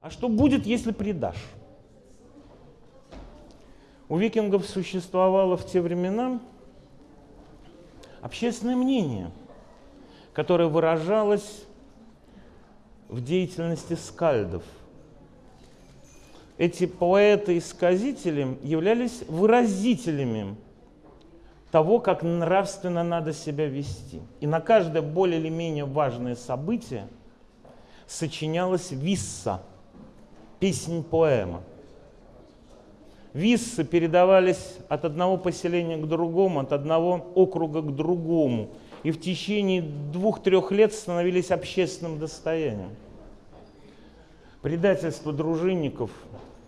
А что будет, если предашь? У викингов существовало в те времена общественное мнение, которое выражалось в деятельности скальдов. Эти поэты и сказители являлись выразителями того, как нравственно надо себя вести. И на каждое более или менее важное событие сочинялась висса, песнь-поэма. Виссы передавались от одного поселения к другому, от одного округа к другому, и в течение двух-трех лет становились общественным достоянием. Предательство дружинников,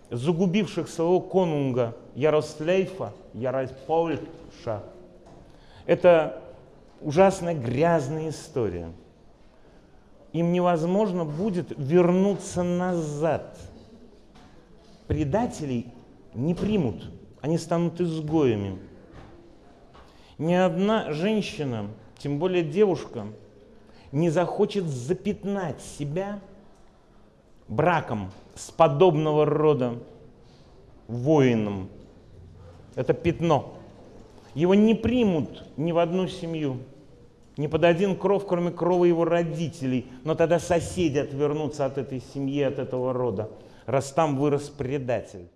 загубивших своего конунга Ярослейфа, Яроспольша, это ужасная грязная история. Им невозможно будет вернуться назад. Предателей не примут, они станут изгоями. Ни одна женщина, тем более девушка, не захочет запятнать себя браком с подобного рода воином. Это пятно. Его не примут ни в одну семью, ни под один кров, кроме крова его родителей. Но тогда соседи отвернутся от этой семьи, от этого рода, раз там вырос предатель.